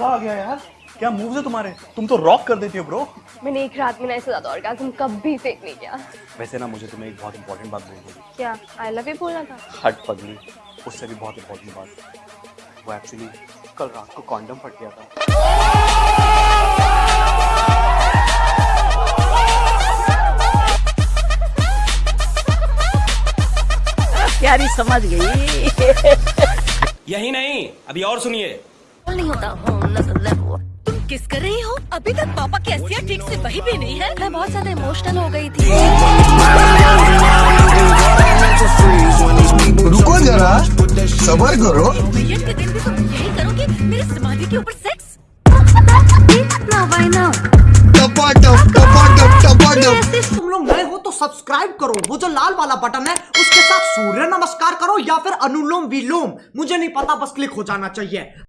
मज़ा आ गया यार। क्या मूव्स है तुम्हारे? तुम तो रॉक कर देती हो ब्रो मैंने एक रात में ना इससे ज़्यादा ऑर्गाज्म कभी फेक नहीं किया। वैसे ना मुझे तुम्हें एक बहुत इंपॉर्टेंट बात बोलनी थी। क्या? आई लव यू बोलना था। हट पगली। उससे भी बहुत इंपॉर्टेंट बात। वो एक्चुअली कल रात को कॉन्डम फट गया था। प्यारी समझ गई। यही नहीं अभी और सुनिए। नहीं होता। तुम किस कर रही हो? अभी तक पापा की हंसियाँ ठीक से बही भी नहीं है। मैं बहुत ज़्यादा इमोशनल हो गई थी। रुको जरा सबर करो। के दिन भी तुम यही करोगे? मेरी समाधि के ऊपर सेक्स तुम लोग नए हो तो सब्सक्राइब करो। वो जो लाल वाला बटन है उसके साथ सूर्य नमस्कार करो या फिर अनुलोम विलोम। मुझे नहीं पता बस क्लिक हो जाना चाहिए।